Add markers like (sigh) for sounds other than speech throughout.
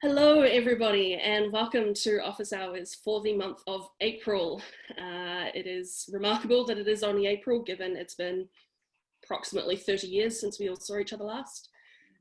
Hello everybody and welcome to office hours for the month of April. Uh, it is remarkable that it is only April given it's been approximately 30 years since we all saw each other last.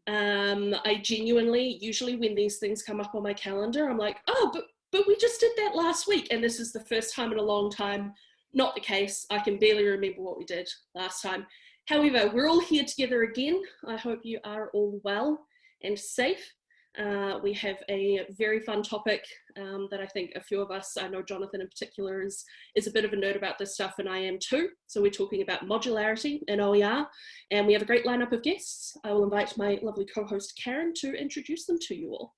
Um, I genuinely, usually when these things come up on my calendar, I'm like, oh, but, but we just did that last week. And this is the first time in a long time, not the case. I can barely remember what we did last time. However, we're all here together again. I hope you are all well and safe. Uh, we have a very fun topic um, that I think a few of us, I know Jonathan in particular is, is a bit of a nerd about this stuff and I am too. So we're talking about modularity in OER and we have a great lineup of guests. I will invite my lovely co-host Karen to introduce them to you all.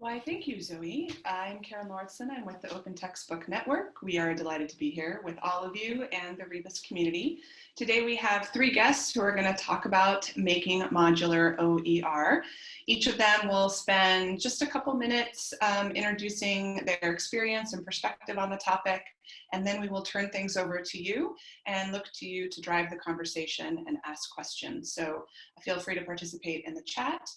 Why, thank you, Zoe. I'm Karen Lauritsen. I'm with the Open Textbook Network. We are delighted to be here with all of you and the Rebus community. Today we have three guests who are going to talk about making modular OER. Each of them will spend just a couple minutes um, introducing their experience and perspective on the topic, and then we will turn things over to you and look to you to drive the conversation and ask questions. So feel free to participate in the chat.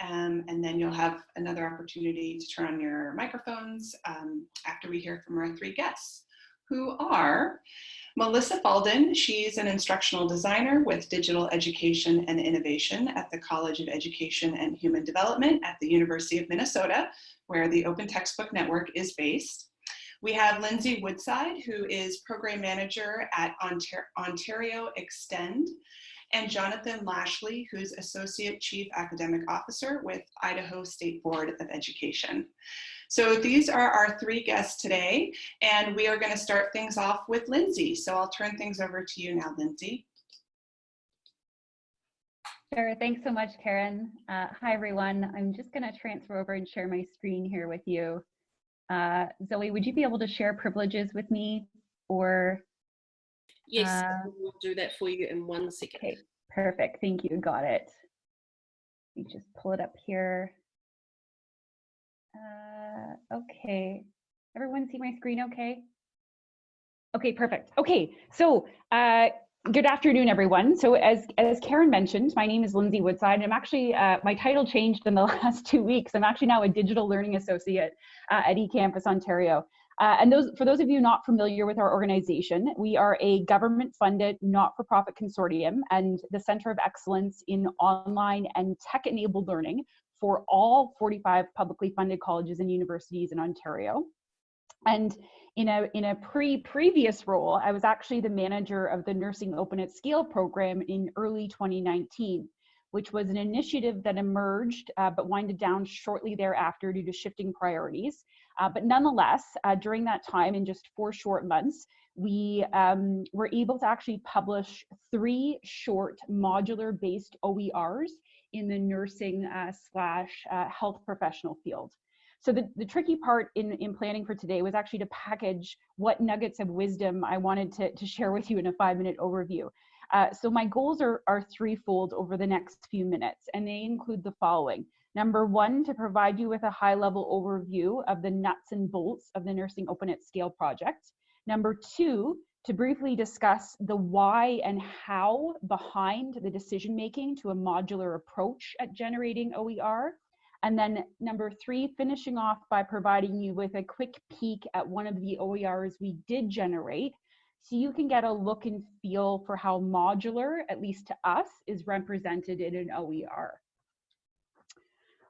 Um, and then you'll have another opportunity to turn on your microphones um, after we hear from our three guests, who are Melissa Falldin. She's an instructional designer with digital education and innovation at the College of Education and Human Development at the University of Minnesota, where the Open Textbook Network is based. We have Lindsay Woodside, who is program manager at Ontario Extend, and Jonathan Lashley, who's Associate Chief Academic Officer with Idaho State Board of Education. So these are our three guests today, and we are gonna start things off with Lindsay. So I'll turn things over to you now, Lindsay. Sure, thanks so much, Karen. Uh, hi, everyone. I'm just gonna transfer over and share my screen here with you. Uh, Zoe, would you be able to share privileges with me or Yes, uh, we'll do that for you in one second. Okay, perfect. Thank you. Got it. Let me just pull it up here. Uh, okay. Everyone see my screen okay? Okay, perfect. Okay, so uh, good afternoon, everyone. So as, as Karen mentioned, my name is Lindsay Woodside. I'm actually, uh, my title changed in the (laughs) last two weeks. I'm actually now a digital learning associate uh, at eCampus Ontario. Uh, and those, for those of you not familiar with our organization, we are a government-funded, not-for-profit consortium and the Center of Excellence in Online and Tech-Enabled Learning for all 45 publicly funded colleges and universities in Ontario. And in a, in a pre-previous role, I was actually the manager of the Nursing Open at Scale program in early 2019 which was an initiative that emerged uh, but winded down shortly thereafter due to shifting priorities. Uh, but nonetheless, uh, during that time, in just four short months, we um, were able to actually publish three short modular based OERs in the nursing uh, slash uh, health professional field. So the, the tricky part in, in planning for today was actually to package what nuggets of wisdom I wanted to, to share with you in a five minute overview. Uh, so my goals are, are threefold over the next few minutes, and they include the following. Number one, to provide you with a high level overview of the nuts and bolts of the Nursing Open at Scale project. Number two, to briefly discuss the why and how behind the decision making to a modular approach at generating OER. And then number three, finishing off by providing you with a quick peek at one of the OERs we did generate so you can get a look and feel for how modular, at least to us, is represented in an OER.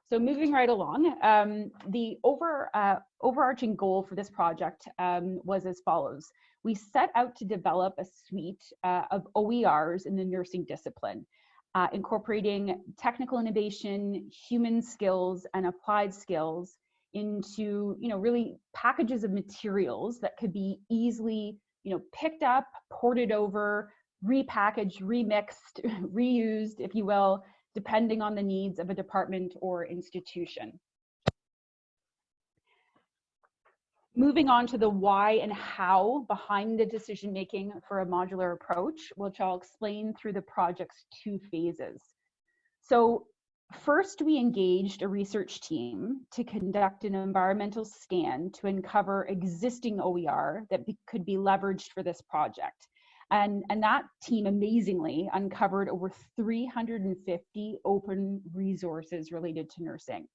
So moving right along, um, the over, uh, overarching goal for this project um, was as follows. We set out to develop a suite uh, of OERs in the nursing discipline, uh, incorporating technical innovation, human skills, and applied skills into, you know, really packages of materials that could be easily you know, picked up, ported over, repackaged, remixed, (laughs) reused, if you will, depending on the needs of a department or institution. Moving on to the why and how behind the decision making for a modular approach, which I'll explain through the project's two phases. So First, we engaged a research team to conduct an environmental scan to uncover existing OER that be, could be leveraged for this project. And, and that team amazingly uncovered over 350 open resources related to nursing.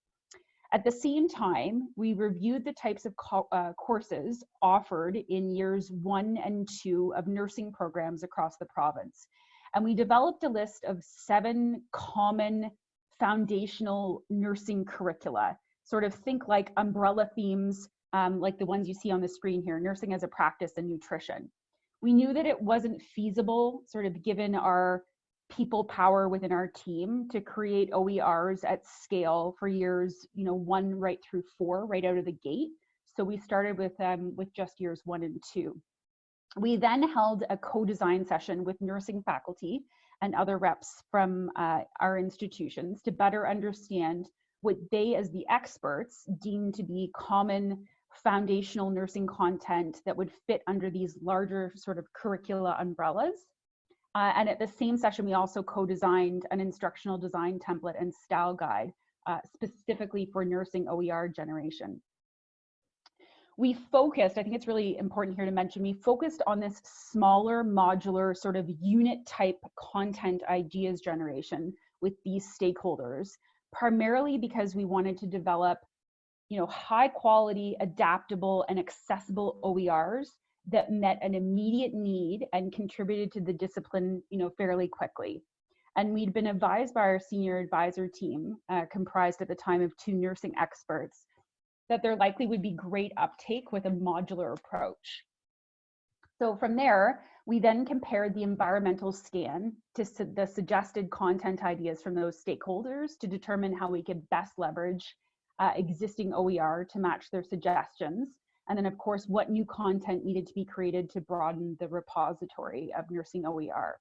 At the same time, we reviewed the types of co uh, courses offered in years one and two of nursing programs across the province. And we developed a list of seven common foundational nursing curricula, sort of think like umbrella themes, um, like the ones you see on the screen here, nursing as a practice and nutrition. We knew that it wasn't feasible, sort of given our people power within our team to create OERs at scale for years, you know, one right through four, right out of the gate. So we started with um, with just years one and two. We then held a co-design session with nursing faculty and other reps from uh, our institutions to better understand what they as the experts deem to be common foundational nursing content that would fit under these larger sort of curricula umbrellas uh, and at the same session, we also co-designed an instructional design template and style guide uh, specifically for nursing OER generation. We focused, I think it's really important here to mention, we focused on this smaller modular sort of unit type content ideas generation with these stakeholders, primarily because we wanted to develop you know, high quality, adaptable and accessible OERs that met an immediate need and contributed to the discipline, you know, fairly quickly. And we'd been advised by our senior advisor team, uh, comprised at the time of two nursing experts, that there likely would be great uptake with a modular approach. So from there, we then compared the environmental scan to su the suggested content ideas from those stakeholders to determine how we could best leverage uh, existing OER to match their suggestions and then of course, what new content needed to be created to broaden the repository of nursing OER.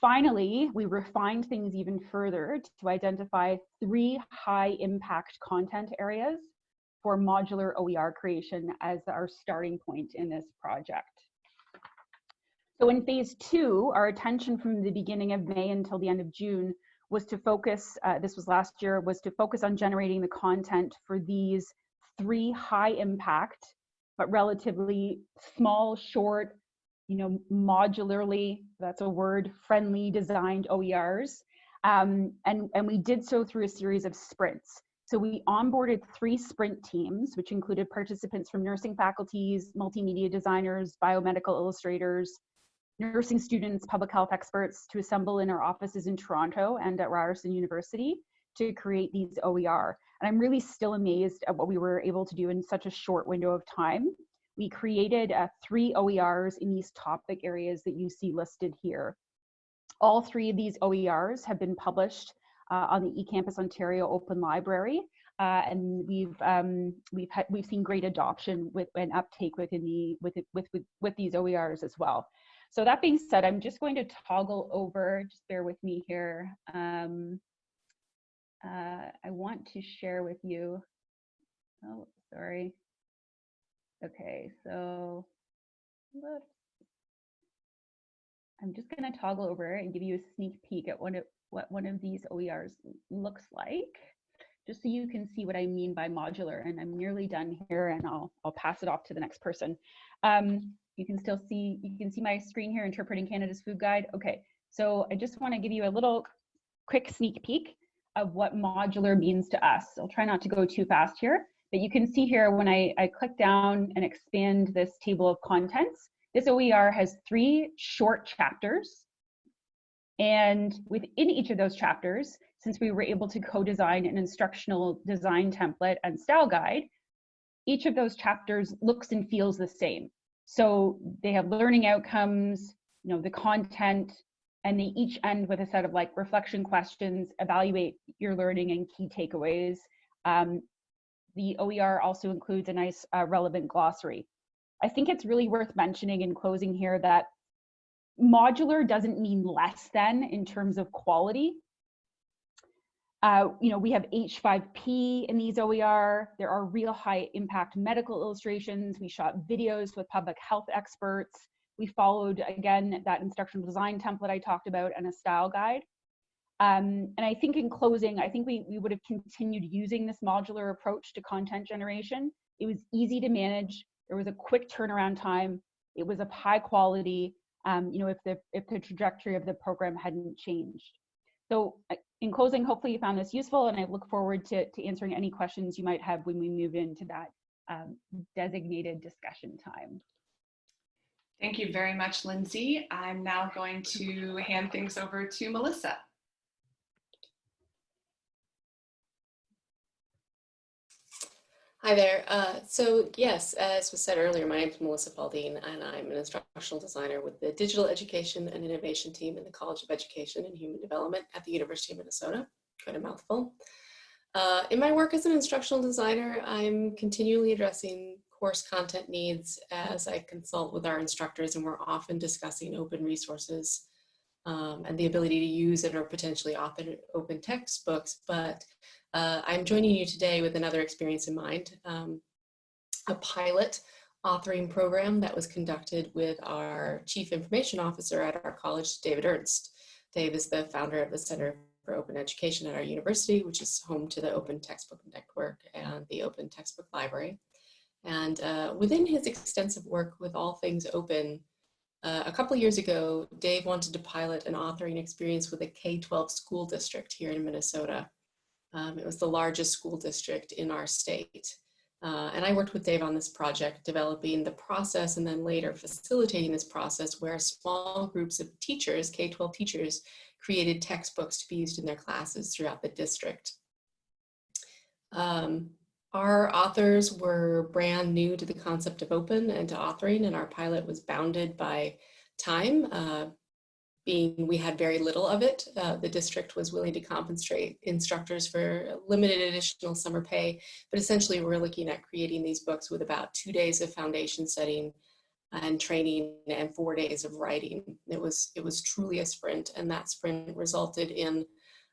Finally, we refined things even further to identify three high impact content areas for modular OER creation as our starting point in this project. So in phase two, our attention from the beginning of May until the end of June was to focus, uh, this was last year, was to focus on generating the content for these three high impact, but relatively small, short, you know, modularly, that's a word, friendly designed OERs. Um, and, and we did so through a series of sprints. So we onboarded three sprint teams, which included participants from nursing faculties, multimedia designers, biomedical illustrators, nursing students, public health experts to assemble in our offices in Toronto and at Ryerson University to create these OER. And I'm really still amazed at what we were able to do in such a short window of time. We created uh, three OERs in these topic areas that you see listed here. All three of these OERs have been published uh, on the eCampus Ontario Open Library, uh, and we've um, we've had, we've seen great adoption with and uptake within the with, with with with these OERs as well. So that being said, I'm just going to toggle over. Just bear with me here. Um, uh, I want to share with you. Oh, sorry. Okay, so. I'm just going to toggle over and give you a sneak peek at what, it, what one of these OERs looks like, just so you can see what I mean by modular. And I'm nearly done here, and I'll I'll pass it off to the next person. Um, you can still see you can see my screen here, interpreting Canada's food guide. Okay, so I just want to give you a little quick sneak peek of what modular means to us. I'll try not to go too fast here, but you can see here when I, I click down and expand this table of contents, this OER has three short chapters. And within each of those chapters, since we were able to co-design an instructional design template and style guide, each of those chapters looks and feels the same. So they have learning outcomes, you know, the content, and they each end with a set of like reflection questions, evaluate your learning and key takeaways. Um, the OER also includes a nice uh, relevant glossary. I think it's really worth mentioning in closing here that modular doesn't mean less than in terms of quality. Uh, you know, we have H5P in these OER. There are real high impact medical illustrations. We shot videos with public health experts. We followed, again, that instructional design template I talked about and a style guide. Um, and I think in closing, I think we, we would have continued using this modular approach to content generation. It was easy to manage. There was a quick turnaround time. It was of high quality, um, you know, if the, if the trajectory of the program hadn't changed. So in closing, hopefully you found this useful and I look forward to, to answering any questions you might have when we move into that um, designated discussion time. Thank you very much, Lindsay. I'm now going to hand things over to Melissa. Hi there. Uh, so yes, as was said earlier, my name is Melissa Falldin and I'm an instructional designer with the Digital Education and Innovation team in the College of Education and Human Development at the University of Minnesota. Quite a mouthful. Uh, in my work as an instructional designer, I'm continually addressing course content needs as I consult with our instructors and we're often discussing open resources um, and the ability to use it or potentially open, open textbooks, but uh, I'm joining you today with another experience in mind, um, a pilot authoring program that was conducted with our Chief Information Officer at our college, David Ernst. Dave is the founder of the Center for Open Education at our university, which is home to the Open Textbook Network and the Open Textbook Library. And uh, within his extensive work with all things open, uh, a couple years ago, Dave wanted to pilot an authoring experience with a K-12 school district here in Minnesota. Um, it was the largest school district in our state. Uh, and I worked with Dave on this project, developing the process and then later facilitating this process where small groups of teachers, K-12 teachers, created textbooks to be used in their classes throughout the district. Um, our authors were brand new to the concept of open and to authoring and our pilot was bounded by time. Uh, being we had very little of it. Uh, the district was willing to compensate instructors for limited additional summer pay, but essentially we're looking at creating these books with about two days of foundation setting and training and four days of writing. It was, it was truly a sprint and that sprint resulted in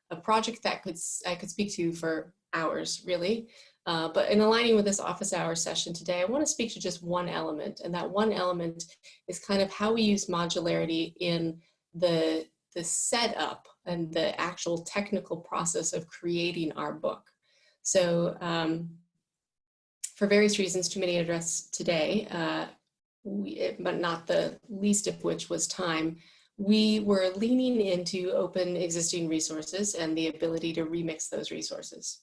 a project that could I could speak to for hours really. Uh, but in aligning with this office hour session today, I want to speak to just one element and that one element is kind of how we use modularity in the, the setup and the actual technical process of creating our book. So um, for various reasons, too many address today, uh, we, but not the least of which was time, we were leaning into open existing resources and the ability to remix those resources.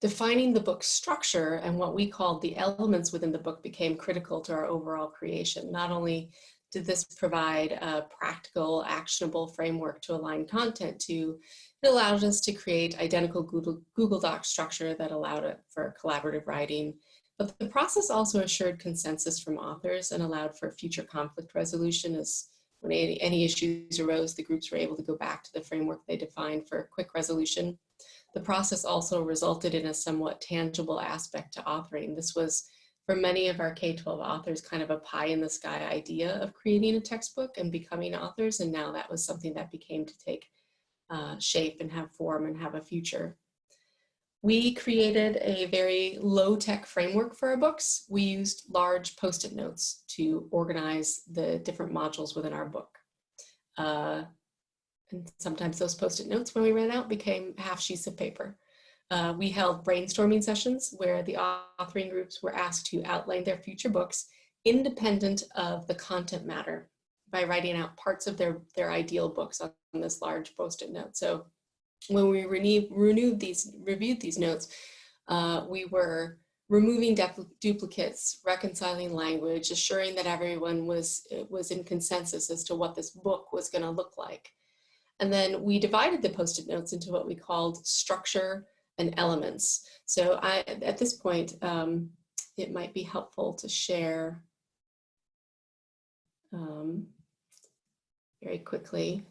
Defining the book structure and what we called the elements within the book became critical to our overall creation, not only did this provide a practical, actionable framework to align content to? It allowed us to create identical Google, Google Doc structure that allowed it for collaborative writing. But the process also assured consensus from authors and allowed for future conflict resolution as when any, any issues arose, the groups were able to go back to the framework they defined for quick resolution. The process also resulted in a somewhat tangible aspect to authoring. This was for many of our K-12 authors kind of a pie in the sky idea of creating a textbook and becoming authors. And now that was something that became to take uh, shape and have form and have a future. We created a very low tech framework for our books. We used large post-it notes to organize the different modules within our book. Uh, and sometimes those post-it notes when we ran out became half sheets of paper. Uh, we held brainstorming sessions where the authoring groups were asked to outline their future books independent of the content matter by writing out parts of their, their ideal books on this large post-it note. So when we renewed these, reviewed these notes, uh, we were removing duplicates, reconciling language, assuring that everyone was, was in consensus as to what this book was gonna look like. And then we divided the post-it notes into what we called structure, and elements. So I, at this point, um, it might be helpful to share um, very quickly.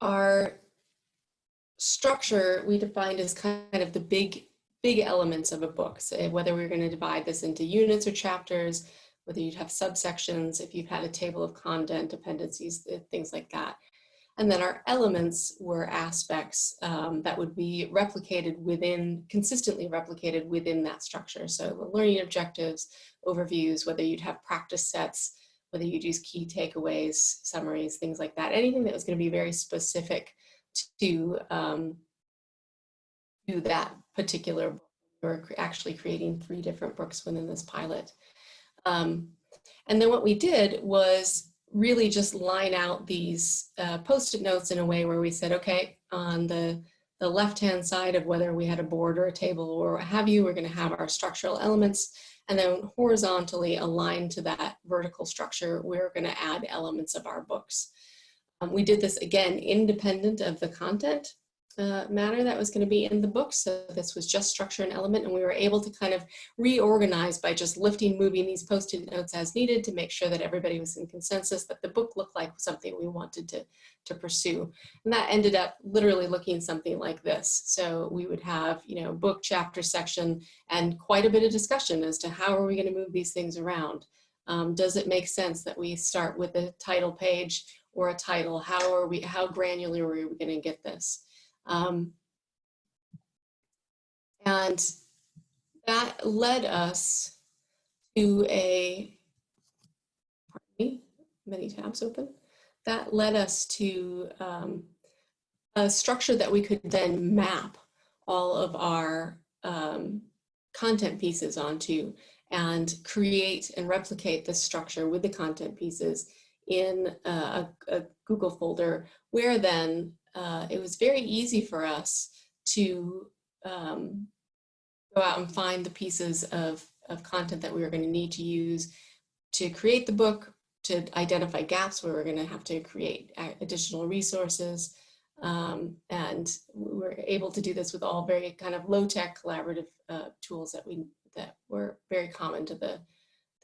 Our structure we defined as kind of the big, big elements of a book. So whether we're going to divide this into units or chapters, whether you'd have subsections, if you've had a table of content, dependencies, things like that. And then our elements were aspects um, that would be replicated within, consistently replicated within that structure. So the learning objectives, overviews, whether you'd have practice sets, whether you'd use key takeaways, summaries, things like that. Anything that was gonna be very specific to, um, to that particular book. We're actually creating three different books within this pilot. Um, and then what we did was really just line out these uh, post-it notes in a way where we said, okay, on the, the left-hand side of whether we had a board or a table or what have you, we're gonna have our structural elements and then horizontally aligned to that vertical structure, we're gonna add elements of our books. Um, we did this again, independent of the content uh, matter that was going to be in the book. So this was just structure and element, and we were able to kind of reorganize by just lifting, moving these post-it notes as needed to make sure that everybody was in consensus that the book looked like something we wanted to, to pursue. And that ended up literally looking something like this. So we would have, you know, book, chapter, section, and quite a bit of discussion as to how are we going to move these things around. Um, does it make sense that we start with a title page or a title? How are we, how granular are we going to get this? Um, and that led us to a, pardon me, many tabs open. That led us to um, a structure that we could then map all of our um, content pieces onto and create and replicate this structure with the content pieces in a, a Google folder where then uh, it was very easy for us to um, go out and find the pieces of, of content that we were going to need to use to create the book, to identify gaps where we're going to have to create additional resources. Um, and we were able to do this with all very kind of low-tech collaborative uh, tools that we that were very common to the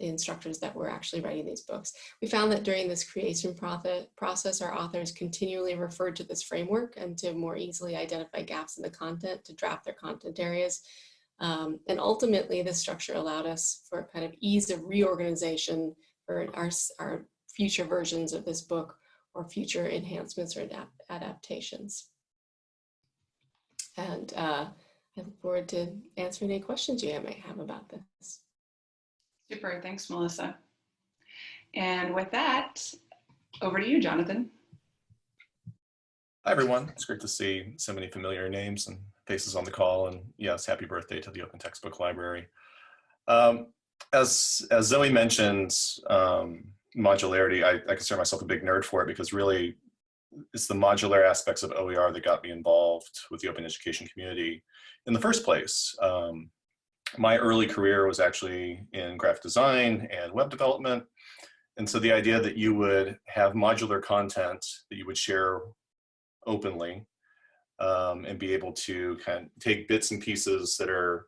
the instructors that were actually writing these books. We found that during this creation process, our authors continually referred to this framework and to more easily identify gaps in the content to draft their content areas. Um, and ultimately, this structure allowed us for kind of ease of reorganization for our, our future versions of this book or future enhancements or adapt adaptations. And uh, I look forward to answering any questions you might have about this. Super, thanks, Melissa. And with that, over to you, Jonathan. Hi, everyone. It's great to see so many familiar names and faces on the call. And yes, happy birthday to the Open Textbook Library. Um, as, as Zoe mentioned, um, modularity, I, I consider myself a big nerd for it because really it's the modular aspects of OER that got me involved with the open education community in the first place. Um, my early career was actually in graphic design and web development. And so the idea that you would have modular content that you would share openly um, and be able to kind of take bits and pieces that are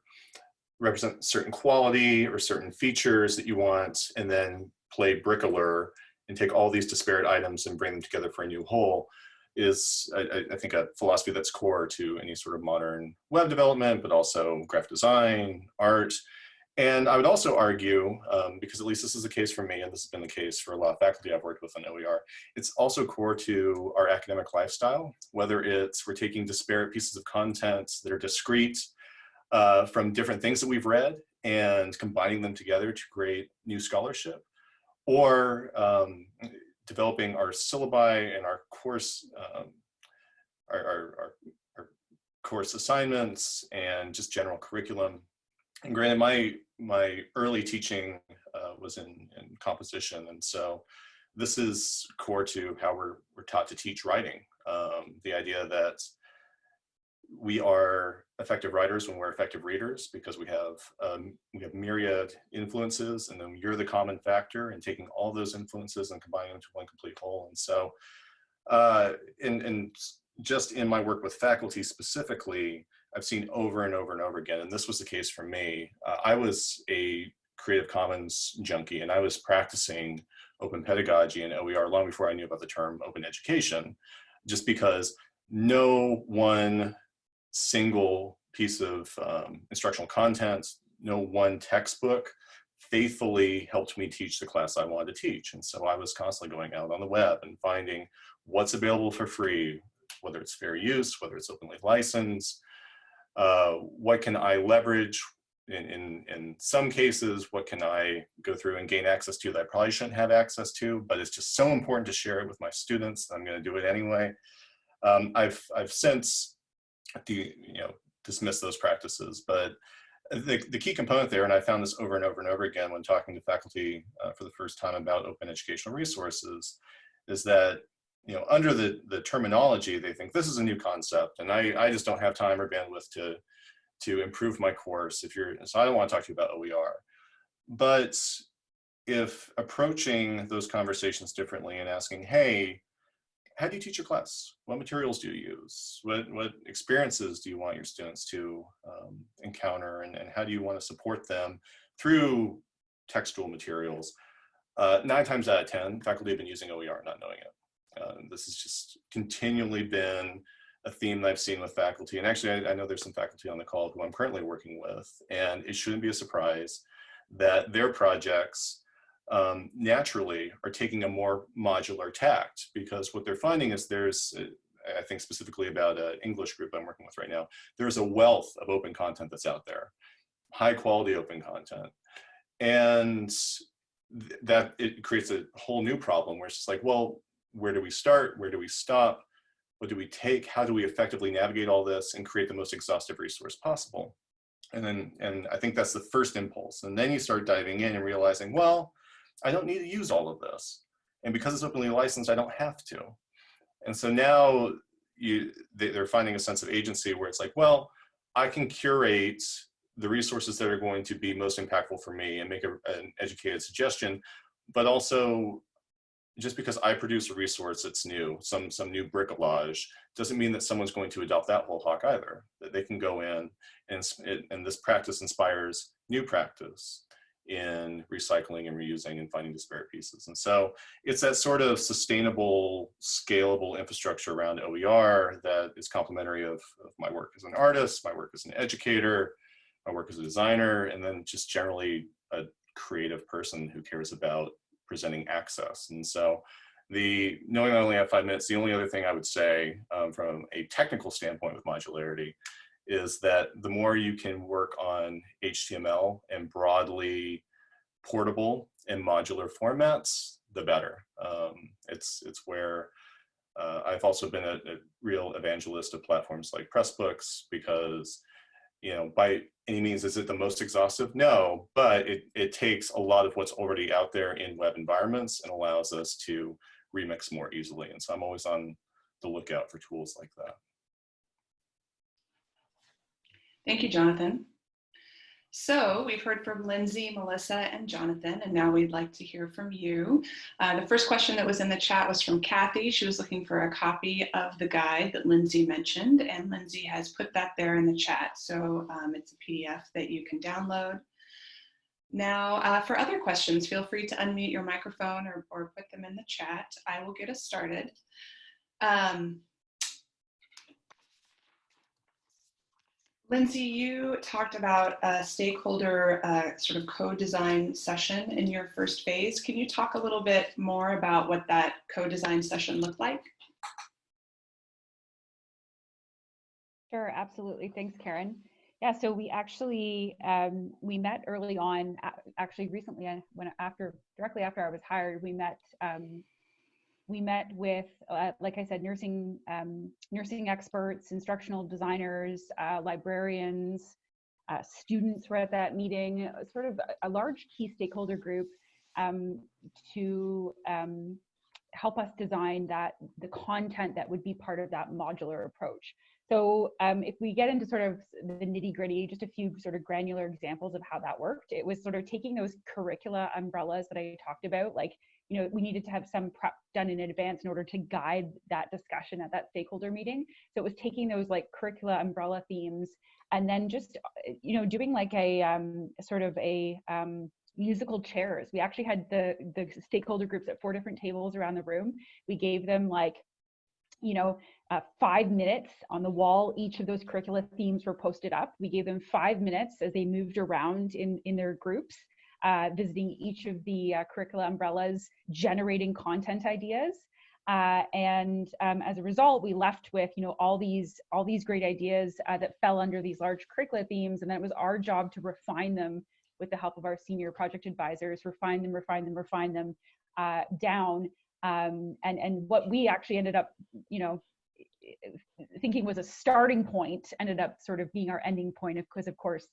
represent certain quality or certain features that you want and then play bricklayer and take all these disparate items and bring them together for a new whole is, I, I, think, a philosophy that's core to any sort of modern web development, but also graphic design, art. And I would also argue, um, because at least this is the case for me, and this has been the case for a lot of faculty I've worked with on OER, it's also core to our academic lifestyle, whether it's we're taking disparate pieces of content that are discrete uh, from different things that we've read and combining them together to create new scholarship, or um, developing our syllabi and our course, um, our, our, our, our, course assignments and just general curriculum. And granted, my, my early teaching uh, was in, in composition. And so this is core to how we're, we're taught to teach writing. Um, the idea that we are effective writers when we're effective readers because we have um, we have myriad influences and then you're the common factor and taking all those influences and combining them to one complete whole. And so uh, and, and just in my work with faculty specifically I've seen over and over and over again and this was the case for me uh, I was a Creative Commons junkie and I was practicing open pedagogy and OER long before I knew about the term open education just because no one single piece of um, instructional content, no one textbook faithfully helped me teach the class I wanted to teach. And so I was constantly going out on the web and finding what's available for free, whether it's fair use, whether it's openly licensed, uh, what can I leverage in, in, in some cases, what can I go through and gain access to that I probably shouldn't have access to, but it's just so important to share it with my students. I'm gonna do it anyway. Um, I've, I've since the you know dismiss those practices but the, the key component there, and I found this over and over and over again when talking to faculty uh, for the first time about open educational resources, is that you know under the the terminology they think this is a new concept, and I I just don't have time or bandwidth to to improve my course. If you're so I don't want to talk to you about OER, but if approaching those conversations differently and asking, hey, how do you teach your class? What materials do you use? What, what experiences do you want your students to um, encounter and, and how do you want to support them through textual materials? Uh, nine times out of 10, faculty have been using OER not knowing it. Uh, this has just continually been a theme that I've seen with faculty. And actually, I, I know there's some faculty on the call who I'm currently working with, and it shouldn't be a surprise that their projects um, naturally are taking a more modular tact because what they're finding is there's, uh, I think specifically about an English group I'm working with right now, there's a wealth of open content that's out there, high quality open content. And th that it creates a whole new problem where it's just like, well, where do we start? Where do we stop? What do we take? How do we effectively navigate all this and create the most exhaustive resource possible? And then, and I think that's the first impulse. And then you start diving in and realizing, well, I don't need to use all of this. And because it's openly licensed, I don't have to. And so now you, they're finding a sense of agency where it's like, well, I can curate the resources that are going to be most impactful for me and make a, an educated suggestion, but also just because I produce a resource that's new, some, some new bricolage, doesn't mean that someone's going to adopt that whole hawk either. That they can go in and, and this practice inspires new practice in recycling and reusing and finding disparate pieces. And so it's that sort of sustainable, scalable infrastructure around OER that is complementary of, of, my work as an artist, my work as an educator, my work as a designer, and then just generally a creative person who cares about presenting access. And so the knowing I only have five minutes, the only other thing I would say um, from a technical standpoint with modularity is that the more you can work on HTML and broadly portable and modular formats, the better. Um, it's, it's where uh, I've also been a, a, real evangelist of platforms like Pressbooks because, you know, by any means, is it the most exhaustive? No, but it, it takes a lot of what's already out there in web environments and allows us to remix more easily. And so I'm always on the lookout for tools like that. Thank you, Jonathan. So we've heard from Lindsay, Melissa, and Jonathan, and now we'd like to hear from you. Uh, the first question that was in the chat was from Kathy. She was looking for a copy of the guide that Lindsay mentioned, and Lindsay has put that there in the chat. So um, it's a PDF that you can download. Now, uh, for other questions, feel free to unmute your microphone or, or put them in the chat. I will get us started. Um, Lindsay, you talked about a stakeholder uh, sort of co-design session in your first phase. Can you talk a little bit more about what that co-design session looked like? Sure, absolutely. Thanks, Karen. Yeah, so we actually um, we met early on. Actually, recently, uh, when after directly after I was hired, we met um, we met with, uh, like I said, nursing um, nursing experts, instructional designers, uh, librarians, uh, students were at that meeting, sort of a, a large key stakeholder group um, to um, help us design that the content that would be part of that modular approach. So um, if we get into sort of the nitty gritty, just a few sort of granular examples of how that worked, it was sort of taking those curricula umbrellas that I talked about, like you know, we needed to have some prep done in advance in order to guide that discussion at that stakeholder meeting. So it was taking those like curricula umbrella themes and then just, you know, doing like a um, sort of a um, musical chairs. We actually had the, the stakeholder groups at four different tables around the room. We gave them like, you know, uh, five minutes on the wall. Each of those curricula themes were posted up. We gave them five minutes as they moved around in, in their groups uh, visiting each of the uh, curricula umbrellas, generating content ideas. Uh, and um, as a result, we left with you know all these all these great ideas uh, that fell under these large curricula themes, and then it was our job to refine them with the help of our senior project advisors, refine them, refine them, refine them uh, down. Um, and and what we actually ended up you know thinking was a starting point ended up sort of being our ending point because of course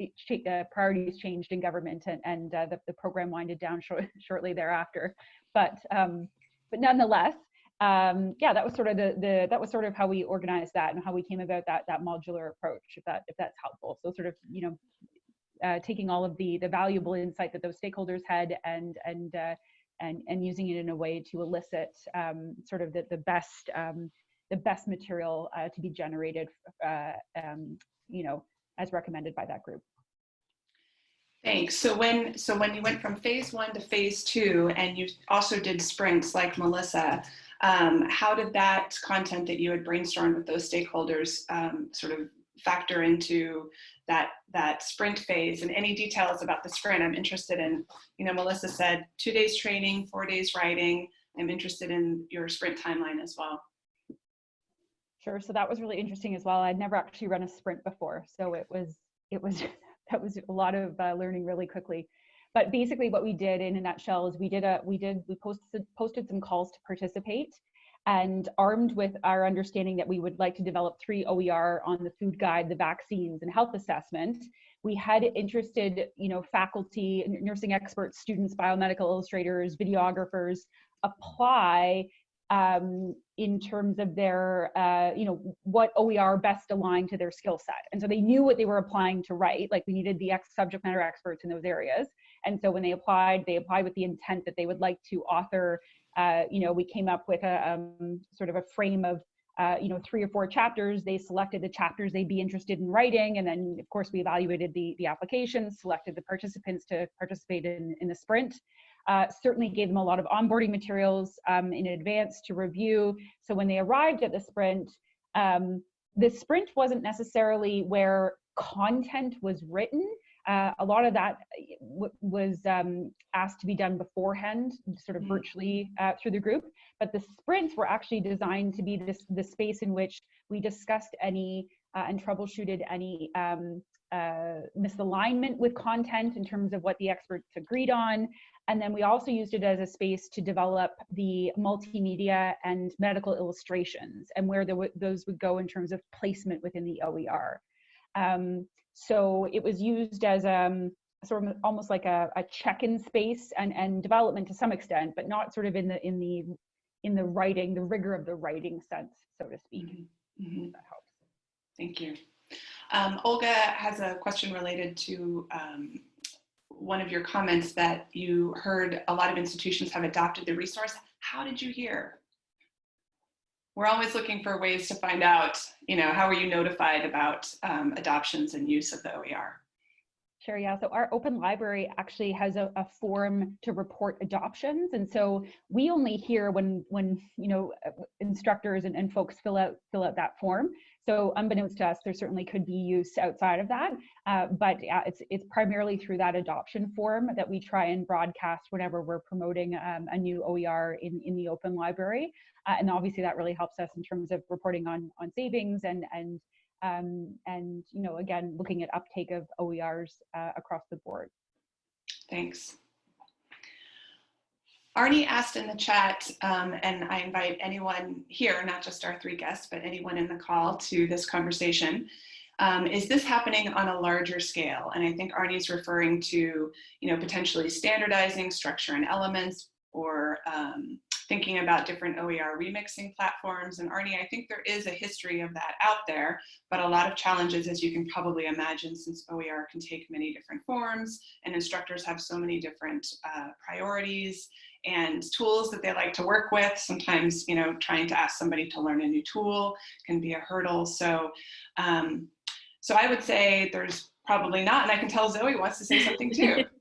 uh, priorities changed in government and, and uh, the, the program winded down short, (laughs) shortly thereafter. But um, but nonetheless, um, yeah, that was sort of the, the that was sort of how we organized that and how we came about that that modular approach. If that if that's helpful, so sort of you know uh, taking all of the the valuable insight that those stakeholders had and and uh, and and using it in a way to elicit um, sort of the the best um, the best material uh, to be generated, uh, um, you know, as recommended by that group. Thanks. So when so when you went from phase one to phase two, and you also did sprints like Melissa, um, how did that content that you had brainstormed with those stakeholders um, sort of factor into that that sprint phase? And any details about the sprint? I'm interested in. You know, Melissa said two days training, four days writing. I'm interested in your sprint timeline as well. Sure. So that was really interesting as well. I'd never actually run a sprint before, so it was it was (laughs) that was a lot of uh, learning really quickly. But basically, what we did in a nutshell is we did a we did we posted posted some calls to participate, and armed with our understanding that we would like to develop three OER on the food guide, the vaccines, and health assessment, we had interested you know faculty, nursing experts, students, biomedical illustrators, videographers apply um, in terms of their, uh, you know, what OER best aligned to their skill set. And so they knew what they were applying to write, like we needed the ex subject matter experts in those areas. And so when they applied, they applied with the intent that they would like to author, uh, you know, we came up with a um, sort of a frame of, uh, you know, three or four chapters. They selected the chapters they'd be interested in writing. And then of course we evaluated the, the applications, selected the participants to participate in, in the sprint uh, certainly gave them a lot of onboarding materials um, in advance to review. So when they arrived at the sprint, um, the sprint wasn't necessarily where content was written. Uh, a lot of that uh, was um, asked to be done beforehand, sort of mm-hmm. virtually uh, through the group. But the sprints were actually designed to be this the space in which we discussed any uh, and troubleshooted any um, uh, misalignment with content in terms of what the experts agreed on, and then we also used it as a space to develop the multimedia and medical illustrations and where those would go in terms of placement within the OER. Um, so it was used as um, sort of almost like a, a check-in space and, and development to some extent, but not sort of in the in the in the writing, the rigor of the writing sense, so to speak. Mm -hmm. Mm -hmm. That helps. Thank you. Um, Olga has a question related to um, one of your comments that you heard a lot of institutions have adopted the resource. How did you hear? We're always looking for ways to find out, you know, how were you notified about um, adoptions and use of the OER? Sure, yeah. So our open library actually has a, a, form to report adoptions. And so we only hear when, when you know, instructors and, and folks fill out, fill out that form. So unbeknownst to us, there certainly could be use outside of that, uh, but uh, it's it's primarily through that adoption form that we try and broadcast whenever we're promoting um, a new OER in, in the open library. Uh, and obviously that really helps us in terms of reporting on, on savings and, and, um, and you know, again, looking at uptake of OERs uh, across the board. Thanks. Arnie asked in the chat, um, and I invite anyone here, not just our three guests, but anyone in the call to this conversation. Um, is this happening on a larger scale? And I think Arnie's referring to, you know, potentially standardizing structure and elements or um, thinking about different OER remixing platforms. And Arnie, I think there is a history of that out there, but a lot of challenges, as you can probably imagine, since OER can take many different forms and instructors have so many different uh, priorities and tools that they like to work with. Sometimes, you know, trying to ask somebody to learn a new tool can be a hurdle. So, um, so I would say there's probably not, and I can tell Zoe wants to say something too. (laughs)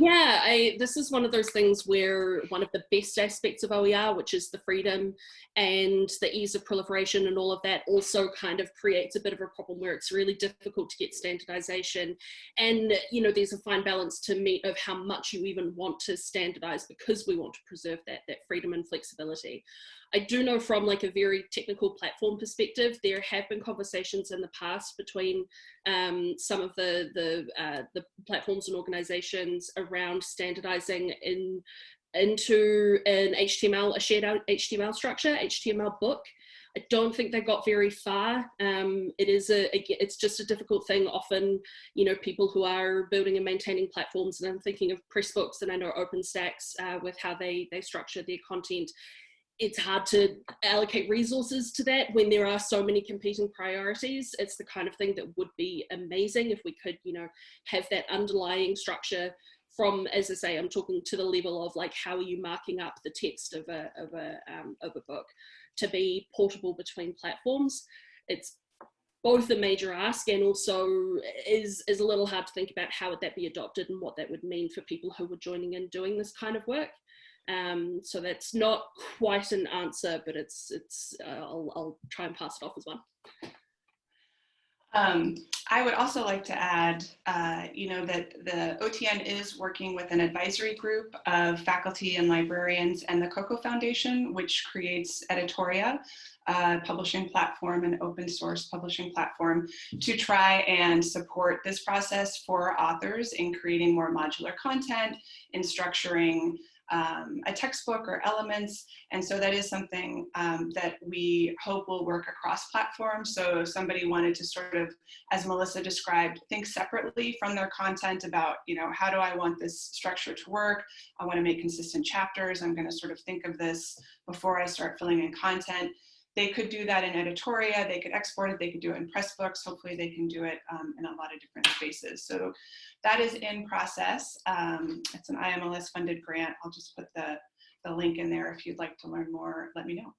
Yeah, I, this is one of those things where one of the best aspects of OER, which is the freedom and the ease of proliferation and all of that, also kind of creates a bit of a problem where it's really difficult to get standardization. And, you know, there's a fine balance to meet of how much you even want to standardize because we want to preserve that, that freedom and flexibility. I do know from like a very technical platform perspective, there have been conversations in the past between um, some of the the, uh, the platforms and organizations around standardizing in into an HTML, a shared HTML structure, HTML book. I don't think they got very far. Um, it is a, it's just a difficult thing. Often, you know, people who are building and maintaining platforms, and I'm thinking of Pressbooks and I know OpenStax uh, with how they they structure their content. It's hard to allocate resources to that when there are so many competing priorities. It's the kind of thing that would be amazing if we could, you know, have that underlying structure from, as I say, I'm talking to the level of like, how are you marking up the text of a, of a, um, of a book to be portable between platforms. It's both a major ask and also is, is a little hard to think about how would that be adopted and what that would mean for people who were joining in doing this kind of work. Um, so that's not quite an answer, but it's, it's uh, I'll, I'll try and pass it off as one. Um, I would also like to add, uh, you know, that the OTN is working with an advisory group of faculty and librarians and the Coko Foundation, which creates Editoria, a publishing platform and open source publishing platform to try and support this process for authors in creating more modular content, in structuring um, a textbook or elements. And so that is something um, that we hope will work across platforms. So if somebody wanted to sort of, as Melissa described, think separately from their content about, you know, how do I want this structure to work? I want to make consistent chapters. I'm going to sort of think of this before I start filling in content they could do that in Editoria, they could export it, they could do it in Pressbooks, hopefully they can do it um, in a lot of different spaces. So that is in process. Um, it's an IMLS funded grant. I'll just put the, the link in there if you'd like to learn more, let me know.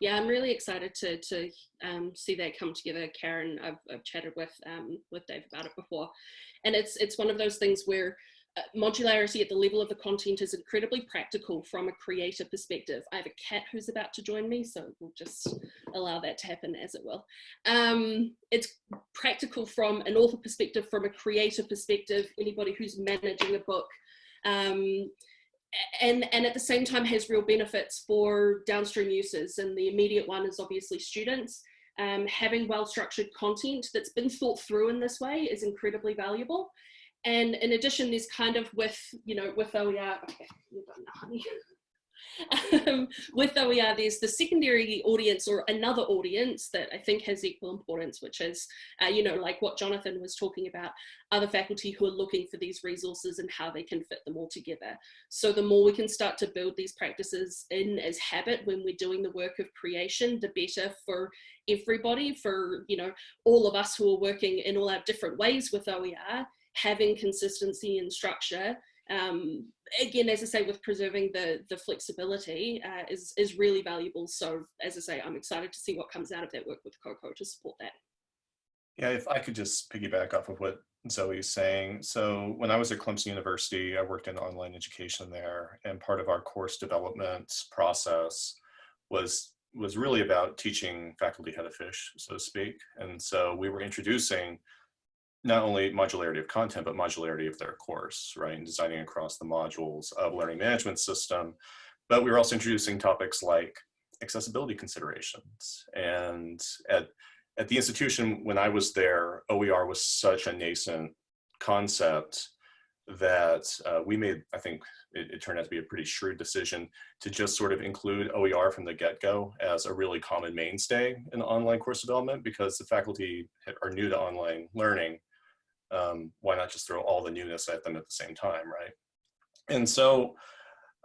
Yeah, I'm really excited to, to um, see that come together. Karen, I've, I've chatted with, um, with Dave about it before. And it's, it's one of those things where modularity at the level of the content is incredibly practical from a creator perspective. I have a cat who's about to join me, so we'll just allow that to happen as it will. Um, it's practical from an author perspective, from a creator perspective, anybody who's managing a book. Um, and, and at the same time has real benefits for downstream users. And the immediate one is obviously students. Um, having well-structured content that's been thought through in this way is incredibly valuable. And in addition, there's kind of with, you know, with OER, okay, you've honey. (laughs) um, with OER, there's the secondary audience or another audience that I think has equal importance, which is, uh, you know, like what Jonathan was talking about, other faculty who are looking for these resources and how they can fit them all together. So the more we can start to build these practices in as habit when we're doing the work of creation, the better for everybody, for, you know, all of us who are working in all our different ways with OER, having consistency and structure um, again, as I say, with preserving the, the flexibility uh, is, is really valuable. So as I say, I'm excited to see what comes out of that work with Coko to support that. Yeah, if I could just piggyback off of what Zoe is saying. So when I was at Clemson University, I worked in online education there and part of our course development process was was really about teaching faculty how to fish, so to speak. And so we were introducing not only modularity of content, but modularity of their course, right? And designing across the modules of learning management system. But we were also introducing topics like accessibility considerations. And at, at the institution, when I was there, OER was such a nascent concept that uh, we made, I think it, it, turned out to be a pretty shrewd decision to just sort of include OER from the get-go as a really common mainstay in online course development because the faculty are new to online learning um, why not just throw all the newness at them at the same time, right? And so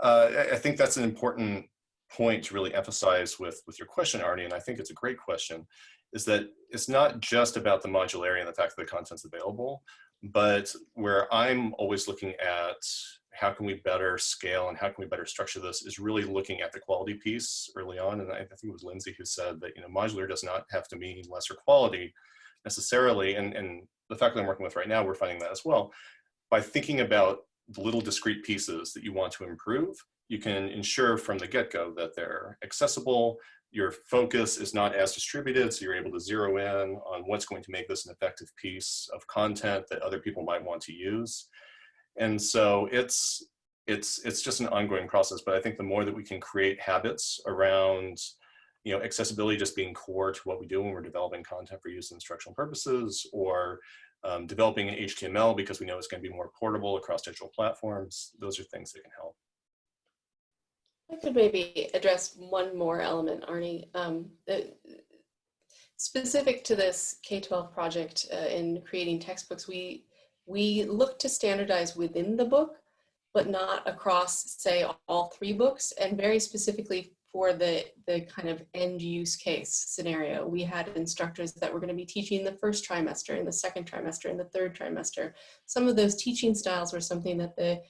uh, I think that's an important point to really emphasize with, with your question, Arnie, and I think it's a great question, is that it's not just about the modularity and the fact that the content's available, but where I'm always looking at how can we better scale and how can we better structure this is really looking at the quality piece early on. And I think it was Lindsay who said that, you know, modular does not have to mean lesser quality necessarily. And, and the faculty I'm working with right now, we're finding that as well. By thinking about the little discrete pieces that you want to improve, you can ensure from the get-go that they're accessible, your focus is not as distributed, so you're able to zero in on what's going to make this an effective piece of content that other people might want to use. And so it's, it's, it's just an ongoing process, but I think the more that we can create habits around you know, accessibility just being core to what we do when we're developing content for use in instructional purposes or um, developing in HTML because we know it's going to be more portable across digital platforms. Those are things that can help. I could maybe address one more element, Arnie. Um, the- specific to this K-12 project uh, in creating textbooks, we we look to standardize within the book, but not across, say, all three books, and very specifically for the the kind of end use case scenario. We had instructors that were going to be teaching the first trimester, and the second trimester, and the third trimester. Some of those teaching styles were something that the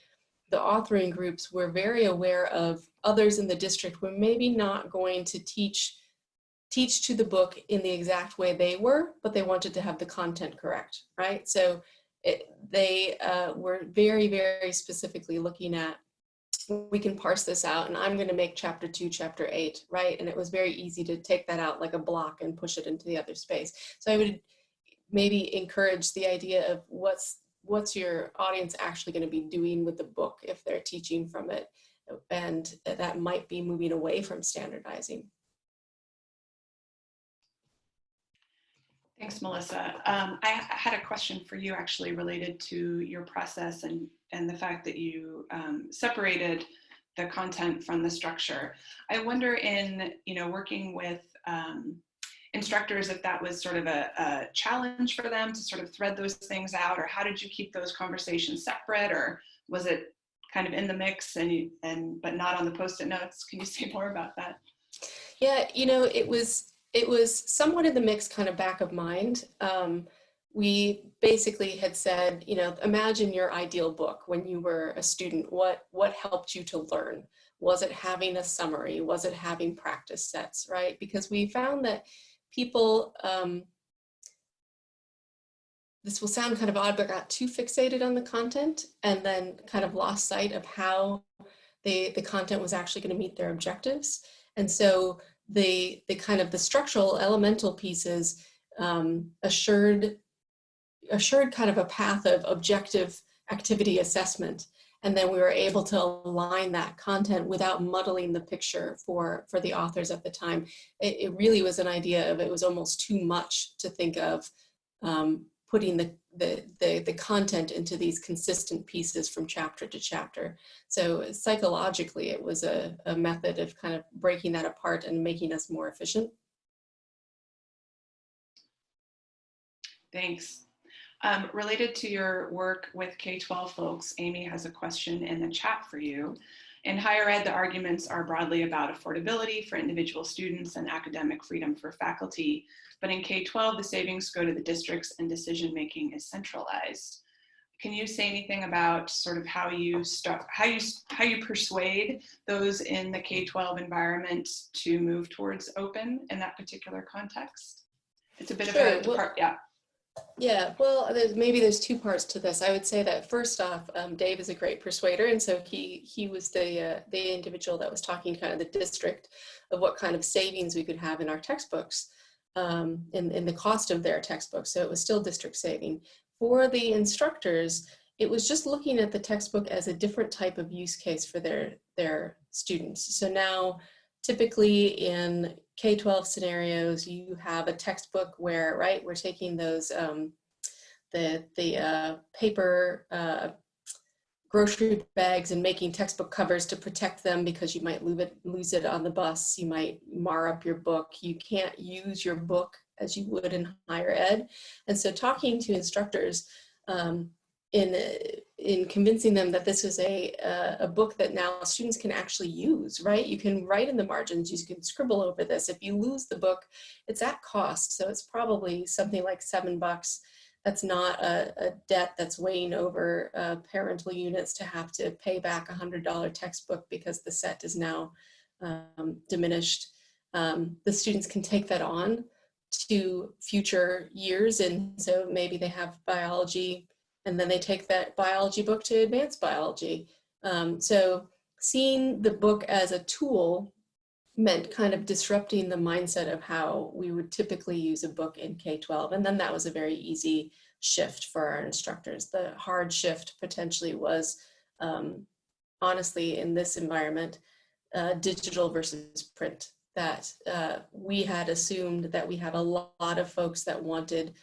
the authoring groups were very aware of others in the district were maybe not going to teach teach to the book in the exact way they were, but they wanted to have the content correct, right? So it, they uh, were very, very specifically looking at, we can parse this out and I'm gonna make chapter two, chapter eight, right? And it was very easy to take that out like a block and push it into the other space. So I would maybe encourage the idea of what's what's your audience actually going to be doing with the book if they're teaching from it and that might be moving away from standardizing Thanks, Melissa. Um, I had a question for you actually related to your process and, and the fact that you um, separated the content from the structure. I wonder in, you know, working with um, instructors if that was sort of a, a challenge for them to sort of thread those things out or how did you keep those conversations separate or was it kind of in the mix and and but not on the post-it notes? Can you say more about that? Yeah you know it was it was somewhat in the mix kind of back of mind. Um, we basically had said you know imagine your ideal book when you were a student. What what helped you to learn? Was it having a summary? Was it having practice sets right? Because we found that people, um, this will sound kind of odd, but got too fixated on the content and then kind of lost sight of how they, the content was actually going to meet their objectives. And so the, the kind of the structural elemental pieces um, assured, assured kind of a path of objective activity assessment. And then we were able to align that content without muddling the picture for for the authors at the time. It, it really was an idea of it was almost too much to think of um, putting the, the, the the content into these consistent pieces from chapter to chapter. So psychologically it was a, a method of kind of breaking that apart and making us more efficient. Thanks um, related to your work with K-12 folks, Amy has a question in the chat for you. In higher ed, the arguments are broadly about affordability for individual students and academic freedom for faculty. But in K-12, the savings go to the districts and decision-making is centralized. Can you say anything about sort of how you start, how you how you persuade those in the K-12 environment to move towards open in that particular context? It's a bit sure. of a well, yeah. Yeah, well, there's, maybe there's two parts to this. I would say that first off, um, Dave is a great persuader, and so he he was the uh, the individual that was talking kind of the district of what kind of savings we could have in our textbooks, um, in in the cost of their textbooks. So it was still district saving. For the instructors, it was just looking at the textbook as a different type of use case for their their students. So now typically in K-12 scenarios, you have a textbook where, right, we're taking those, um, the, the uh, paper uh, grocery bags and making textbook covers to protect them because you might lose it, lose it on the bus, you might mar up your book, you can't use your book as you would in higher ed. And so talking to instructors um, in in convincing them that this is a, a, a book that now students can actually use, right? You can write in the margins, you can scribble over this. If you lose the book, it's at cost. So it's probably something like seven bucks. That's not a, a debt that's weighing over uh, parental units to have to pay back a $100 textbook because the set is now um, diminished. Um, the students can take that on to future years. And so maybe they have biology and then they take that biology book to advanced biology. Um, so seeing the book as a tool meant kind of disrupting the mindset of how we would typically use a book in K-12. And then that was a very easy shift for our instructors. The hard shift potentially was, um, honestly, in this environment, uh, digital versus print. That uh, we had assumed that we had a lot of folks that wanted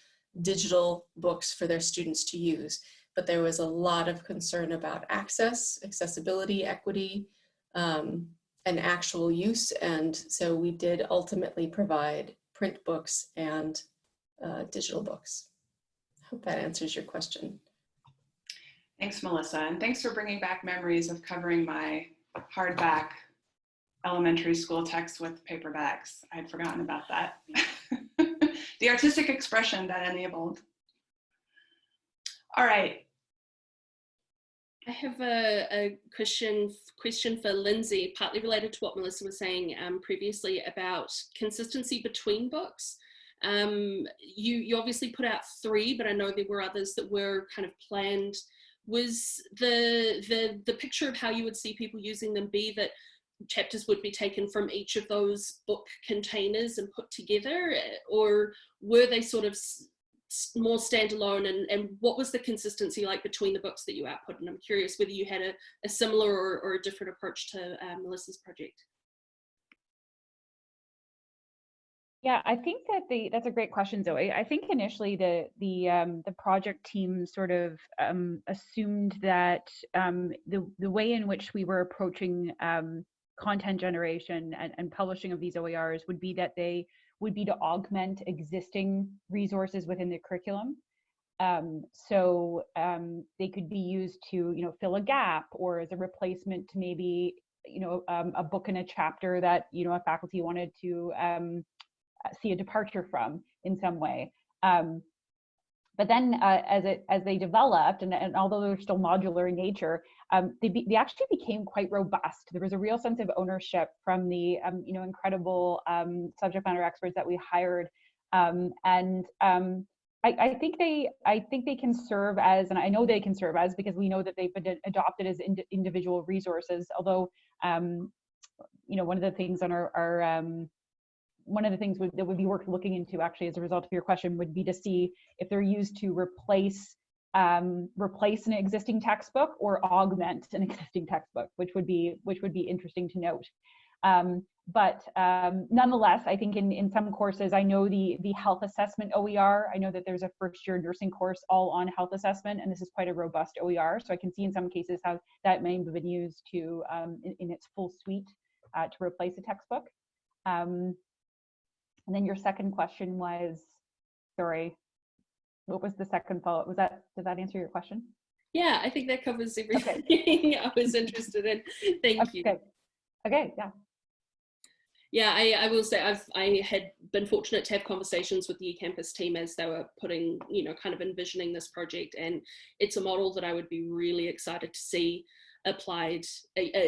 digital books for their students to use. But there was a lot of concern about access, accessibility, equity, um, an actual use. And so we did ultimately provide print books and uh, digital books. Hope that answers your question. Thanks, Melissa. And thanks for bringing back memories of covering my hardback elementary school text with paperbacks. I'd forgotten about that. (laughs) the artistic expression that enabled. All right. I have a, a question question for Lindsay, partly related to what Melissa was saying um, previously about consistency between books. Um, you, you obviously put out three, but I know there were others that were kind of planned. Was the, the, the picture of how you would see people using them be that chapters would be taken from each of those book containers and put together or were they sort of more standalone and, and what was the consistency like between the books that you output? And I'm curious whether you had a, a similar or, or a different approach to uh, Melissa's project. Yeah, I think that the that's a great question, Zoe. I think initially the the um, the project team sort of um, assumed that um, the the way in which we were approaching um, content generation and, and publishing of these OERs would be that they would be to augment existing resources within the curriculum. Um, so um, they could be used to, you know, fill a gap or as a replacement to maybe, you know, um, a book and a chapter that, you know, a faculty wanted to um, see a departure from in some way. But then uh, as it as they developed, and, and although they're still modular in nature, um, they, be, they actually became quite robust. There was a real sense of ownership from the um, you know incredible um, subject matter experts that we hired, um, and um, I, I, think they I think they can serve as, and I know they can serve as because we know that they've been adopted as ind individual resources. Although um, you know one of the things on our, our one of the things that would be worth looking into actually as a result of your question would be to see if they're used to replace um, replace an existing textbook or augment an existing textbook, which would be which would be interesting to note. Um, but um, nonetheless, I think in, in some courses, I know the, the health assessment OER, I know that there's a first year nursing course all on health assessment, and this is quite a robust OER. So I can see in some cases how that may have been used to um, in, in, its full suite uh, to replace a textbook. Um, and then your second question was, sorry, what was the second follow-up? Was that, did that answer your question? Yeah, I think that covers everything okay. (laughs) I was interested in. Thank okay. you. Okay, yeah. Yeah, I, I will say I've I had been fortunate to have conversations with the eCampus team as they were putting, you know, kind of envisioning this project, and it's a model that I would be really excited to see applied uh,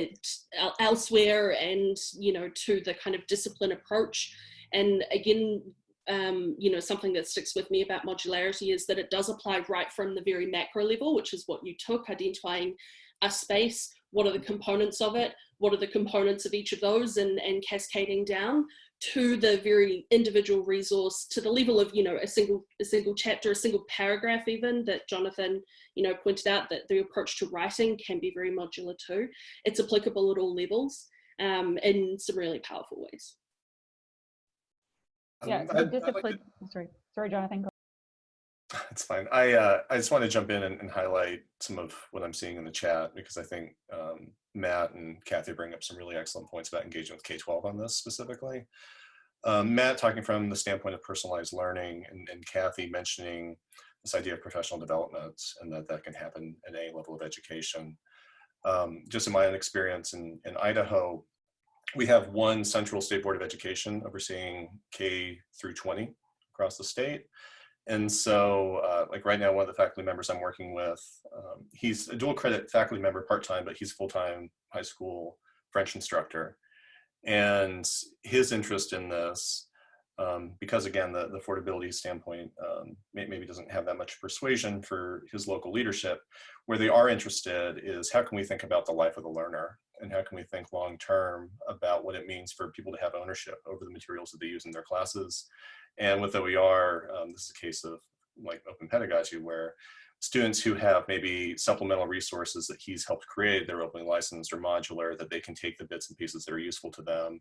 uh, elsewhere, and you know, to the kind of discipline approach and again, um, you know, something that sticks with me about modularity is that it does apply right from the very macro level, which is what you took, identifying a space, what are the components of it, what are the components of each of those and, and cascading down to the very individual resource to the level of you know a single a single chapter a single paragraph even that jonathan you know pointed out that the approach to writing can be very modular too. It's applicable at all levels um, in some really powerful ways yeah, so discipline. Like sorry, sorry, Jonathan. It's fine. I uh, I just want to jump in and, and, highlight some of what I'm seeing in the chat because I think um, Matt and Kathy bring up some really excellent points about engagement with K-12 on this specifically. Um, Matt talking from the standpoint of personalized learning and, and Kathy mentioning this idea of professional development and that that can happen at any level of education. Um, just in my own experience in, in Idaho, we have one central state board of education overseeing K through 20 across the state. And so uh, like right now, one of the faculty members I'm working with, um, he's a dual credit faculty member part-time, but he's full-time high school French instructor. And his interest in this, um, because again, the, the affordability standpoint um, may, maybe doesn't have that much persuasion for his local leadership, where they are interested is how can we think about the life of the learner and how can we think long term about what it means for people to have ownership over the materials that they use in their classes. And with OER, um, this is a case of like open pedagogy where students who have maybe supplemental resources that he's helped create, they're openly licensed or modular, that they can take the bits and pieces that are useful to them.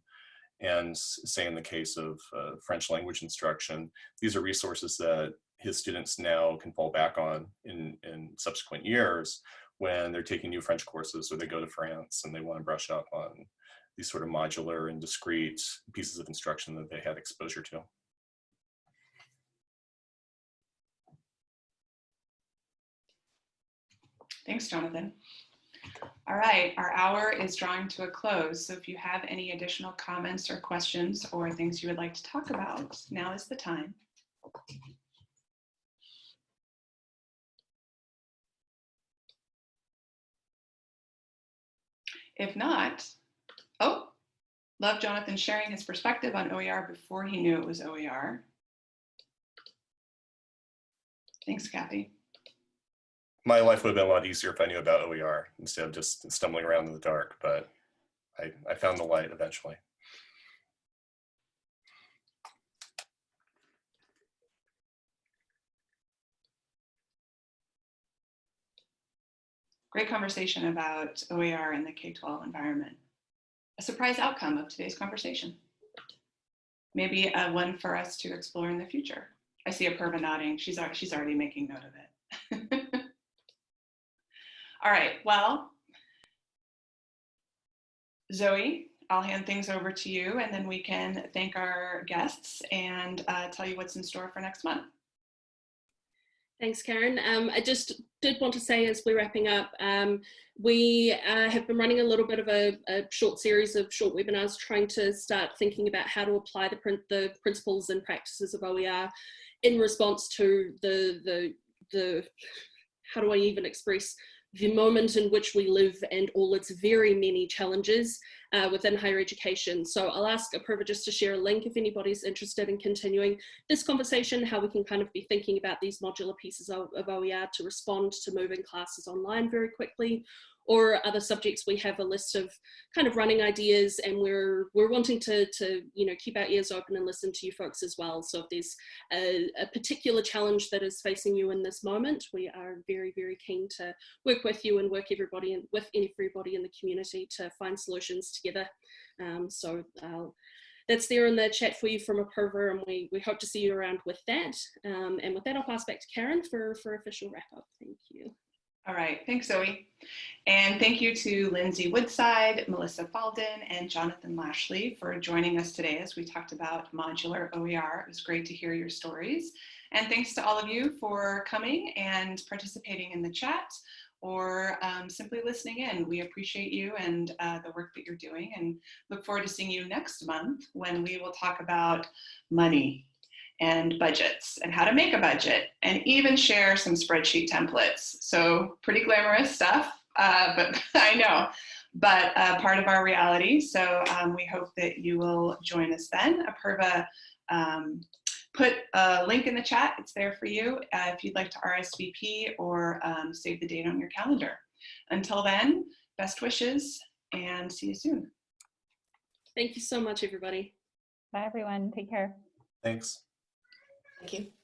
And say in the case of uh, French language instruction, these are resources that his students now can fall back on in, in subsequent years when they're taking new French courses or they go to France and they want to brush up on these sort of modular and discrete pieces of instruction that they had exposure to. Thanks, Jonathan. All right, our hour is drawing to a close. So if you have any additional comments or questions or things you would like to talk about, now is the time. If not, oh, love Jonathan sharing his perspective on OER before he knew it was OER. Thanks, Kathy. My life would have been a lot easier if I knew about OER instead of just stumbling around in the dark, but I, I found the light eventually. Great conversation about OER in the K-12 environment. A surprise outcome of today's conversation. Maybe a one for us to explore in the future. I see Apurva nodding. She's, she's already making note of it. (laughs) All right, well, Zoe, I'll hand things over to you and then we can thank our guests and uh, tell you what's in store for next month. Thanks, Karen. Um, I just did want to say as we're wrapping up, um, we uh, have been running a little bit of a, a, short series of short webinars trying to start thinking about how to apply the, prin the principles and practices of OER in response to the, the, the, how do I even express the moment in which we live and all its very many challenges uh, within higher education. So I'll ask Apurva just to share a link if anybody's interested in continuing this conversation, how we can kind of be thinking about these modular pieces of, of OER to respond to moving classes online very quickly, or other subjects we have a list of kind of running ideas and we're we're wanting to to you know keep our ears open and listen to you folks as well so if there's a, a particular challenge that is facing you in this moment we are very very keen to work with you and work everybody and with everybody in the community to find solutions together um, so uh, that's there in the chat for you from Apurva and we, we hope to see you around with that. Um, and with that, I'll pass back to Karen for, for official wrap up. Thank you. All right, thanks Zoe. And thank you to Lindsay Woodside, Melissa Falldin, and Jonathan Lashley for joining us today as we talked about modular OER. It was great to hear your stories. And thanks to all of you for coming and participating in the chat or um, simply listening in. We appreciate you and uh, the work that you're doing and look forward to seeing you next month when we will talk about money and budgets and how to make a budget and even share some spreadsheet templates. So pretty glamorous stuff, uh, (laughs) but I know, but uh, part of our reality. So um, we hope that you will join us then. Apurva um, put a link in the chat. It's there for you uh, if you'd like to RSVP or um, save the date on your calendar. Until then, best wishes and see you soon. Thank you so much, everybody. Bye, everyone. Take care. Thanks. Thank you.